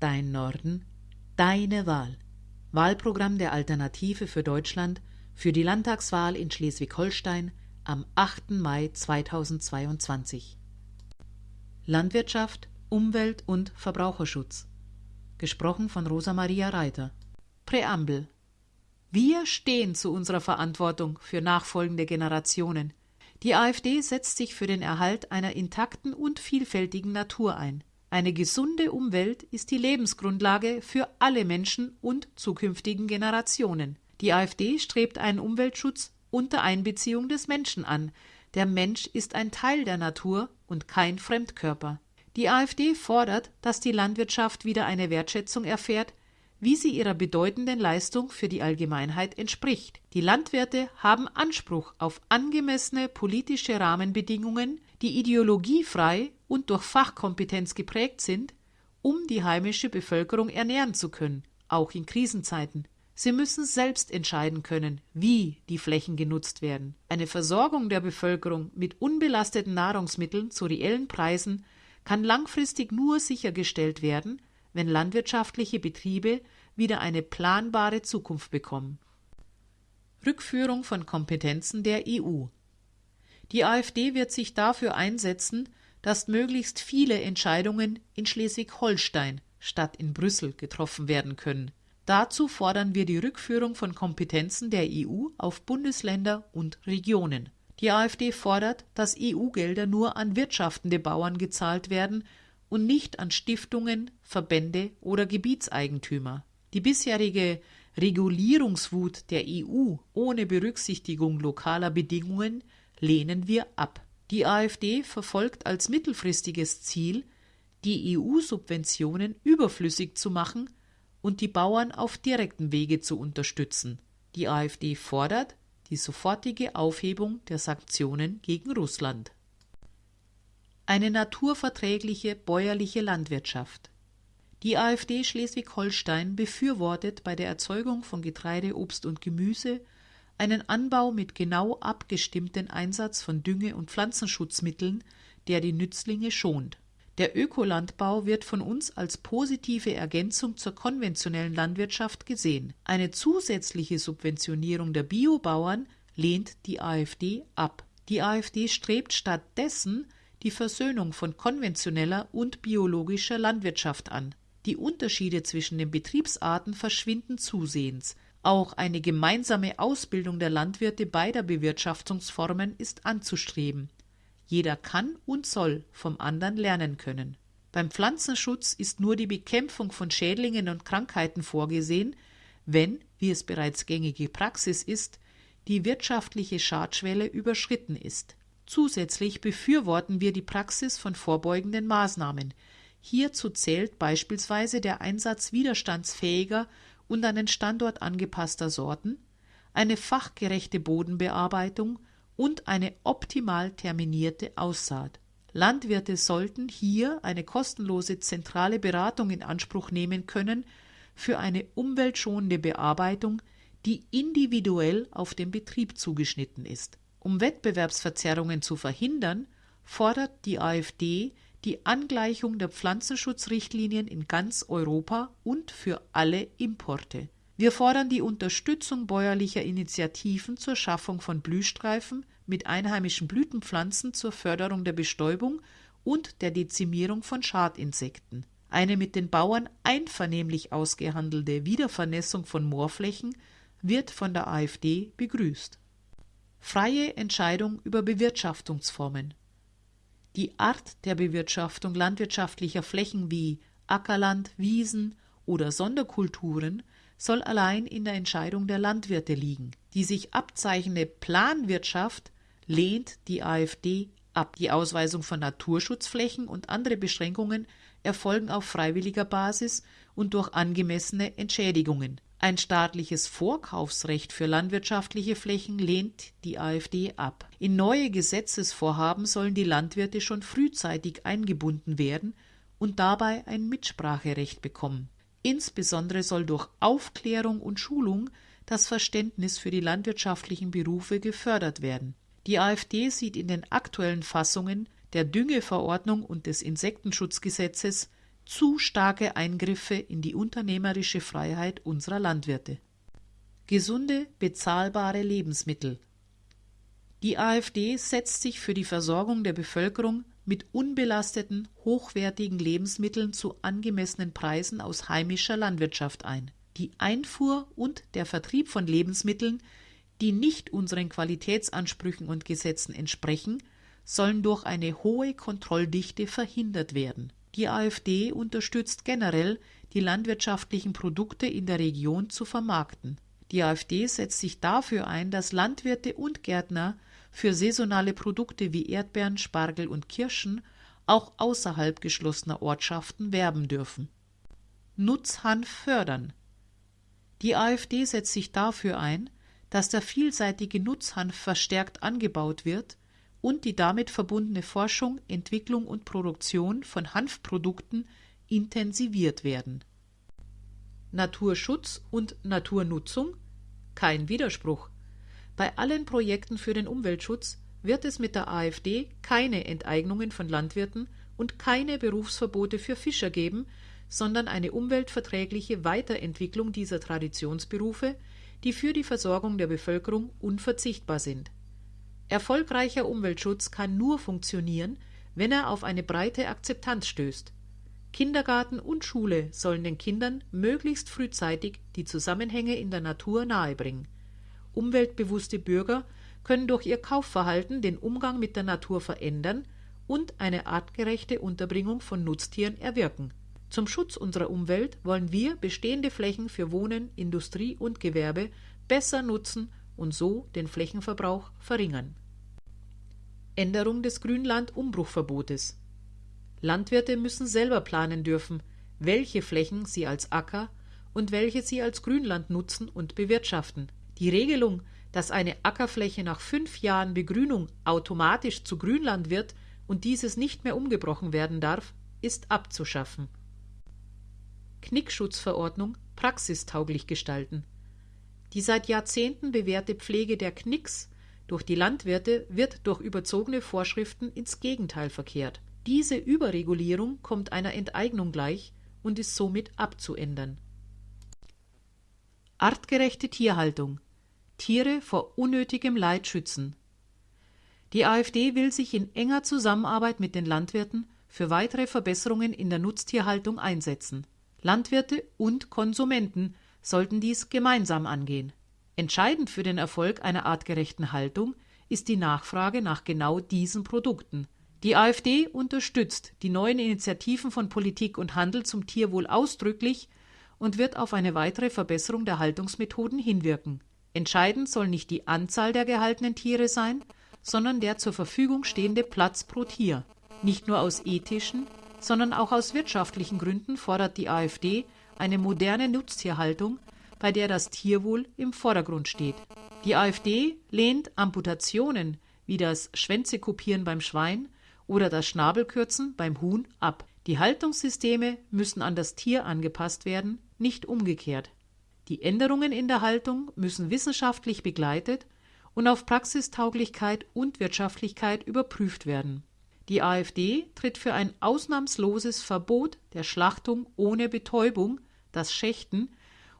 Dein Norden, deine Wahl. Wahlprogramm der Alternative für Deutschland für die Landtagswahl in Schleswig-Holstein am 8. Mai 2022. Landwirtschaft, Umwelt und Verbraucherschutz. Gesprochen von Rosa Maria Reiter. Präambel. Wir stehen zu unserer Verantwortung für nachfolgende Generationen. Die AfD setzt sich für den Erhalt einer intakten und vielfältigen Natur ein. Eine gesunde Umwelt ist die Lebensgrundlage für alle Menschen und zukünftigen Generationen. Die AfD strebt einen Umweltschutz unter Einbeziehung des Menschen an. Der Mensch ist ein Teil der Natur und kein Fremdkörper. Die AfD fordert, dass die Landwirtschaft wieder eine Wertschätzung erfährt, wie sie ihrer bedeutenden Leistung für die Allgemeinheit entspricht. Die Landwirte haben Anspruch auf angemessene politische Rahmenbedingungen, die ideologiefrei und durch Fachkompetenz geprägt sind, um die heimische Bevölkerung ernähren zu können, auch in Krisenzeiten. Sie müssen selbst entscheiden können, wie die Flächen genutzt werden. Eine Versorgung der Bevölkerung mit unbelasteten Nahrungsmitteln zu reellen Preisen kann langfristig nur sichergestellt werden, wenn landwirtschaftliche Betriebe wieder eine planbare Zukunft bekommen. Rückführung von Kompetenzen der EU. Die AfD wird sich dafür einsetzen, dass möglichst viele Entscheidungen in Schleswig-Holstein statt in Brüssel getroffen werden können. Dazu fordern wir die Rückführung von Kompetenzen der EU auf Bundesländer und Regionen. Die AfD fordert, dass EU-Gelder nur an wirtschaftende Bauern gezahlt werden und nicht an Stiftungen, Verbände oder Gebietseigentümer. Die bisherige Regulierungswut der EU ohne Berücksichtigung lokaler Bedingungen lehnen wir ab. Die AfD verfolgt als mittelfristiges Ziel, die EU-Subventionen überflüssig zu machen und die Bauern auf direktem Wege zu unterstützen. Die AfD fordert die sofortige Aufhebung der Sanktionen gegen Russland. Eine naturverträgliche bäuerliche Landwirtschaft. Die AfD Schleswig-Holstein befürwortet bei der Erzeugung von Getreide, Obst und Gemüse einen Anbau mit genau abgestimmten Einsatz von Dünge- und Pflanzenschutzmitteln, der die Nützlinge schont. Der Ökolandbau wird von uns als positive Ergänzung zur konventionellen Landwirtschaft gesehen. Eine zusätzliche Subventionierung der Biobauern lehnt die AfD ab. Die AfD strebt stattdessen die Versöhnung von konventioneller und biologischer Landwirtschaft an. Die Unterschiede zwischen den Betriebsarten verschwinden zusehends. Auch eine gemeinsame Ausbildung der Landwirte beider Bewirtschaftungsformen ist anzustreben. Jeder kann und soll vom anderen lernen können. Beim Pflanzenschutz ist nur die Bekämpfung von Schädlingen und Krankheiten vorgesehen, wenn, wie es bereits gängige Praxis ist, die wirtschaftliche Schadschwelle überschritten ist. Zusätzlich befürworten wir die Praxis von vorbeugenden Maßnahmen. Hierzu zählt beispielsweise der Einsatz widerstandsfähiger und an den Standort angepasster Sorten, eine fachgerechte Bodenbearbeitung und eine optimal terminierte Aussaat. Landwirte sollten hier eine kostenlose zentrale Beratung in Anspruch nehmen können für eine umweltschonende Bearbeitung, die individuell auf den Betrieb zugeschnitten ist. Um Wettbewerbsverzerrungen zu verhindern, fordert die AfD die Angleichung der Pflanzenschutzrichtlinien in ganz Europa und für alle Importe. Wir fordern die Unterstützung bäuerlicher Initiativen zur Schaffung von Blühstreifen mit einheimischen Blütenpflanzen zur Förderung der Bestäubung und der Dezimierung von Schadinsekten. Eine mit den Bauern einvernehmlich ausgehandelte Wiedervernässung von Moorflächen wird von der AfD begrüßt. Freie Entscheidung über Bewirtschaftungsformen. Die Art der Bewirtschaftung landwirtschaftlicher Flächen wie Ackerland, Wiesen oder Sonderkulturen soll allein in der Entscheidung der Landwirte liegen. Die sich abzeichnende Planwirtschaft lehnt die AfD ab. Die Ausweisung von Naturschutzflächen und andere Beschränkungen erfolgen auf freiwilliger Basis und durch angemessene Entschädigungen. Ein staatliches Vorkaufsrecht für landwirtschaftliche Flächen lehnt die AfD ab. In neue Gesetzesvorhaben sollen die Landwirte schon frühzeitig eingebunden werden und dabei ein Mitspracherecht bekommen. Insbesondere soll durch Aufklärung und Schulung das Verständnis für die landwirtschaftlichen Berufe gefördert werden. Die AfD sieht in den aktuellen Fassungen der Düngeverordnung und des Insektenschutzgesetzes zu starke Eingriffe in die unternehmerische Freiheit unserer Landwirte. Gesunde, bezahlbare Lebensmittel. Die AfD setzt sich für die Versorgung der Bevölkerung mit unbelasteten, hochwertigen Lebensmitteln zu angemessenen Preisen aus heimischer Landwirtschaft ein. Die Einfuhr und der Vertrieb von Lebensmitteln, die nicht unseren Qualitätsansprüchen und Gesetzen entsprechen, sollen durch eine hohe Kontrolldichte verhindert werden. Die AfD unterstützt generell, die landwirtschaftlichen Produkte in der Region zu vermarkten. Die AfD setzt sich dafür ein, dass Landwirte und Gärtner für saisonale Produkte wie Erdbeeren, Spargel und Kirschen auch außerhalb geschlossener Ortschaften werben dürfen. Nutzhanf fördern. Die AfD setzt sich dafür ein, dass der vielseitige Nutzhanf verstärkt angebaut wird und die damit verbundene Forschung, Entwicklung und Produktion von Hanfprodukten intensiviert werden. Naturschutz und Naturnutzung kein Widerspruch. Bei allen Projekten für den Umweltschutz wird es mit der AfD keine Enteignungen von Landwirten und keine Berufsverbote für Fischer geben, sondern eine umweltverträgliche Weiterentwicklung dieser Traditionsberufe, die für die Versorgung der Bevölkerung unverzichtbar sind. Erfolgreicher Umweltschutz kann nur funktionieren, wenn er auf eine breite Akzeptanz stößt. Kindergarten und Schule sollen den Kindern möglichst frühzeitig die Zusammenhänge in der Natur nahebringen. Umweltbewusste Bürger können durch ihr Kaufverhalten den Umgang mit der Natur verändern und eine artgerechte Unterbringung von Nutztieren erwirken. Zum Schutz unserer Umwelt wollen wir bestehende Flächen für Wohnen, Industrie und Gewerbe besser nutzen und so den Flächenverbrauch verringern. Änderung des Grünland-Umbruchverbotes. Landwirte müssen selber planen dürfen, welche Flächen sie als Acker und welche sie als Grünland nutzen und bewirtschaften. Die Regelung, dass eine Ackerfläche nach fünf Jahren Begrünung automatisch zu Grünland wird und dieses nicht mehr umgebrochen werden darf, ist abzuschaffen. Knickschutzverordnung praxistauglich gestalten. Die seit Jahrzehnten bewährte Pflege der Knicks durch die Landwirte wird durch überzogene Vorschriften ins Gegenteil verkehrt. Diese Überregulierung kommt einer Enteignung gleich und ist somit abzuändern. Artgerechte Tierhaltung Tiere vor unnötigem Leid schützen. Die AfD will sich in enger Zusammenarbeit mit den Landwirten für weitere Verbesserungen in der Nutztierhaltung einsetzen. Landwirte und Konsumenten sollten dies gemeinsam angehen. Entscheidend für den Erfolg einer artgerechten Haltung ist die Nachfrage nach genau diesen Produkten. Die AfD unterstützt die neuen Initiativen von Politik und Handel zum Tierwohl ausdrücklich und wird auf eine weitere Verbesserung der Haltungsmethoden hinwirken. Entscheidend soll nicht die Anzahl der gehaltenen Tiere sein, sondern der zur Verfügung stehende Platz pro Tier. Nicht nur aus ethischen, sondern auch aus wirtschaftlichen Gründen fordert die AfD eine moderne Nutztierhaltung, bei der das Tierwohl im Vordergrund steht. Die AfD lehnt Amputationen wie das Schwänzekopieren beim Schwein oder das Schnabelkürzen beim Huhn ab. Die Haltungssysteme müssen an das Tier angepasst werden, nicht umgekehrt. Die Änderungen in der Haltung müssen wissenschaftlich begleitet und auf Praxistauglichkeit und Wirtschaftlichkeit überprüft werden. Die AfD tritt für ein ausnahmsloses Verbot der Schlachtung ohne Betäubung, das Schächten,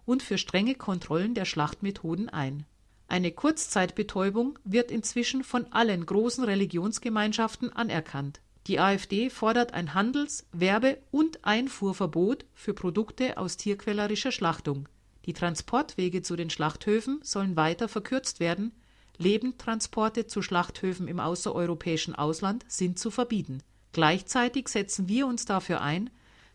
und für strenge Kontrollen der Schlachtmethoden ein. Eine Kurzzeitbetäubung wird inzwischen von allen großen Religionsgemeinschaften anerkannt. Die AfD fordert ein Handels-, Werbe- und Einfuhrverbot für Produkte aus tierquälerischer Schlachtung. Die Transportwege zu den Schlachthöfen sollen weiter verkürzt werden, Lebendtransporte zu Schlachthöfen im außereuropäischen Ausland sind zu verbieten. Gleichzeitig setzen wir uns dafür ein,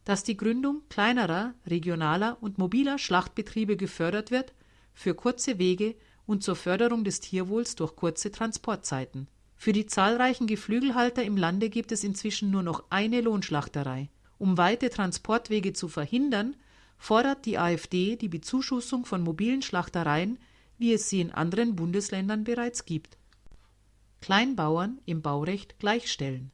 dass die Gründung kleinerer, regionaler und mobiler Schlachtbetriebe gefördert wird für kurze Wege und zur Förderung des Tierwohls durch kurze Transportzeiten. Für die zahlreichen Geflügelhalter im Lande gibt es inzwischen nur noch eine Lohnschlachterei. Um weite Transportwege zu verhindern, fordert die AfD die Bezuschussung von mobilen Schlachtereien, wie es sie in anderen Bundesländern bereits gibt. Kleinbauern im Baurecht gleichstellen.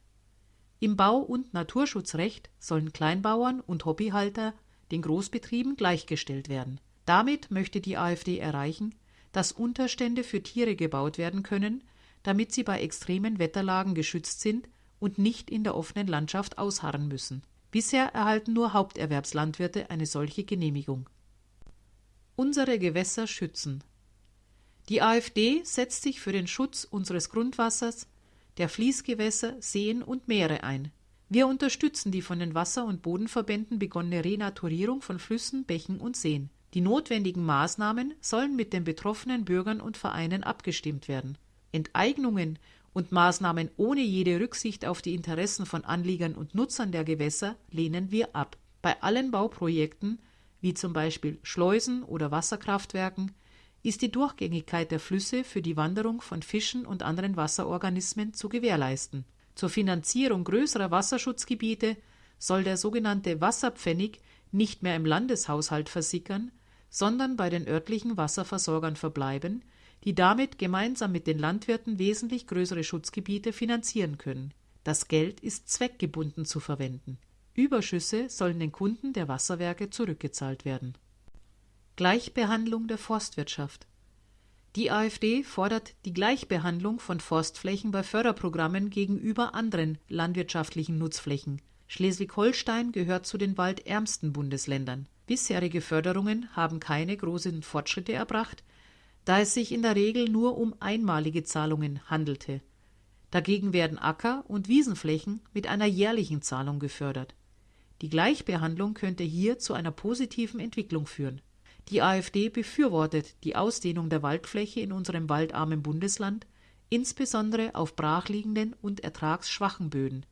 Im Bau- und Naturschutzrecht sollen Kleinbauern und Hobbyhalter den Großbetrieben gleichgestellt werden. Damit möchte die AfD erreichen, dass Unterstände für Tiere gebaut werden können, damit sie bei extremen Wetterlagen geschützt sind und nicht in der offenen Landschaft ausharren müssen. Bisher erhalten nur Haupterwerbslandwirte eine solche Genehmigung. Unsere Gewässer schützen. Die AfD setzt sich für den Schutz unseres Grundwassers, der Fließgewässer, Seen und Meere ein. Wir unterstützen die von den Wasser- und Bodenverbänden begonnene Renaturierung von Flüssen, Bächen und Seen. Die notwendigen Maßnahmen sollen mit den betroffenen Bürgern und Vereinen abgestimmt werden. Enteignungen und Maßnahmen ohne jede Rücksicht auf die Interessen von Anliegern und Nutzern der Gewässer lehnen wir ab. Bei allen Bauprojekten, wie zum Beispiel Schleusen oder Wasserkraftwerken, ist die Durchgängigkeit der Flüsse für die Wanderung von Fischen und anderen Wasserorganismen zu gewährleisten. Zur Finanzierung größerer Wasserschutzgebiete soll der sogenannte Wasserpfennig nicht mehr im Landeshaushalt versickern, sondern bei den örtlichen Wasserversorgern verbleiben, die damit gemeinsam mit den Landwirten wesentlich größere Schutzgebiete finanzieren können. Das Geld ist zweckgebunden zu verwenden. Überschüsse sollen den Kunden der Wasserwerke zurückgezahlt werden. Gleichbehandlung der Forstwirtschaft Die AfD fordert die Gleichbehandlung von Forstflächen bei Förderprogrammen gegenüber anderen landwirtschaftlichen Nutzflächen. Schleswig-Holstein gehört zu den waldärmsten Bundesländern. Bisherige Förderungen haben keine großen Fortschritte erbracht, da es sich in der Regel nur um einmalige Zahlungen handelte. Dagegen werden Acker- und Wiesenflächen mit einer jährlichen Zahlung gefördert. Die Gleichbehandlung könnte hier zu einer positiven Entwicklung führen. Die AfD befürwortet die Ausdehnung der Waldfläche in unserem waldarmen Bundesland, insbesondere auf brachliegenden und ertragsschwachen Böden.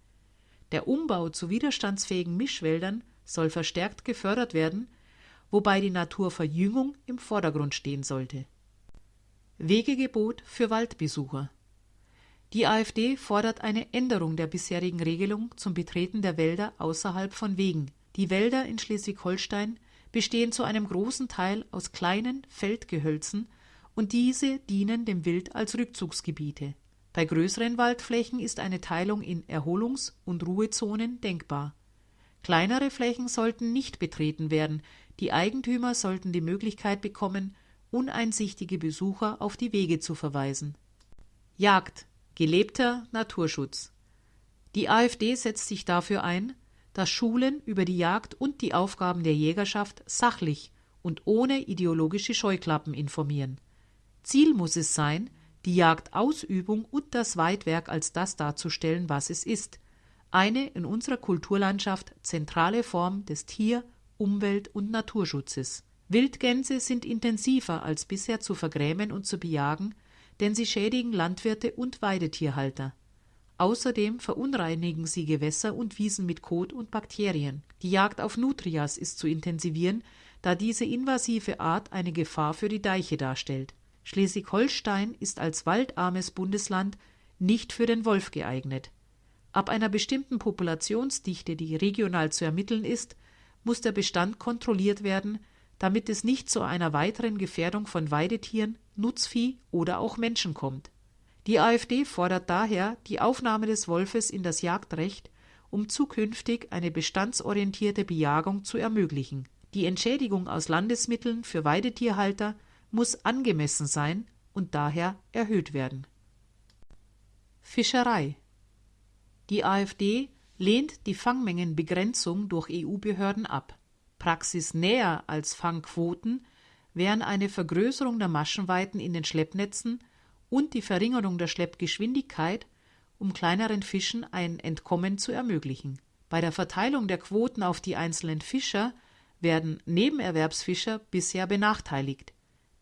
Der Umbau zu widerstandsfähigen Mischwäldern soll verstärkt gefördert werden, wobei die Naturverjüngung im Vordergrund stehen sollte. Wegegebot für Waldbesucher. Die AfD fordert eine Änderung der bisherigen Regelung zum Betreten der Wälder außerhalb von Wegen. Die Wälder in Schleswig-Holstein bestehen zu einem großen Teil aus kleinen Feldgehölzen und diese dienen dem Wild als Rückzugsgebiete. Bei größeren Waldflächen ist eine Teilung in Erholungs- und Ruhezonen denkbar. Kleinere Flächen sollten nicht betreten werden, die Eigentümer sollten die Möglichkeit bekommen, uneinsichtige Besucher auf die Wege zu verweisen. Jagd gelebter Naturschutz. Die AfD setzt sich dafür ein, dass Schulen über die Jagd und die Aufgaben der Jägerschaft sachlich und ohne ideologische Scheuklappen informieren. Ziel muss es sein, die Jagdausübung und das Weidwerk als das darzustellen, was es ist, eine in unserer Kulturlandschaft zentrale Form des Tier-, Umwelt- und Naturschutzes. Wildgänse sind intensiver als bisher zu vergrämen und zu bejagen, denn sie schädigen Landwirte und Weidetierhalter. Außerdem verunreinigen sie Gewässer und Wiesen mit Kot und Bakterien. Die Jagd auf Nutrias ist zu intensivieren, da diese invasive Art eine Gefahr für die Deiche darstellt. Schleswig-Holstein ist als waldarmes Bundesland nicht für den Wolf geeignet. Ab einer bestimmten Populationsdichte, die regional zu ermitteln ist, muss der Bestand kontrolliert werden, damit es nicht zu einer weiteren Gefährdung von Weidetieren, Nutzvieh oder auch Menschen kommt. Die AfD fordert daher die Aufnahme des Wolfes in das Jagdrecht, um zukünftig eine bestandsorientierte Bejagung zu ermöglichen. Die Entschädigung aus Landesmitteln für Weidetierhalter muss angemessen sein und daher erhöht werden. Fischerei Die AfD lehnt die Fangmengenbegrenzung durch EU-Behörden ab praxisnäher als Fangquoten wären eine Vergrößerung der Maschenweiten in den Schleppnetzen und die Verringerung der Schleppgeschwindigkeit, um kleineren Fischen ein Entkommen zu ermöglichen. Bei der Verteilung der Quoten auf die einzelnen Fischer werden Nebenerwerbsfischer bisher benachteiligt.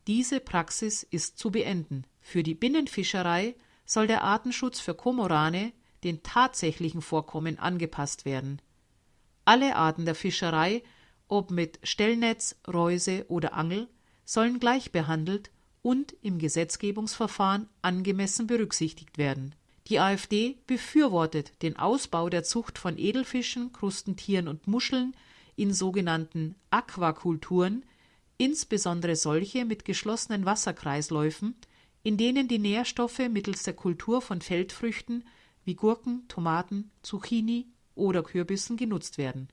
Diese Praxis ist zu beenden. Für die Binnenfischerei soll der Artenschutz für Komorane den tatsächlichen Vorkommen angepasst werden. Alle Arten der Fischerei ob mit Stellnetz, Reuse oder Angel, sollen gleich behandelt und im Gesetzgebungsverfahren angemessen berücksichtigt werden. Die AfD befürwortet den Ausbau der Zucht von Edelfischen, Krustentieren und Muscheln in sogenannten Aquakulturen, insbesondere solche mit geschlossenen Wasserkreisläufen, in denen die Nährstoffe mittels der Kultur von Feldfrüchten wie Gurken, Tomaten, Zucchini oder Kürbissen genutzt werden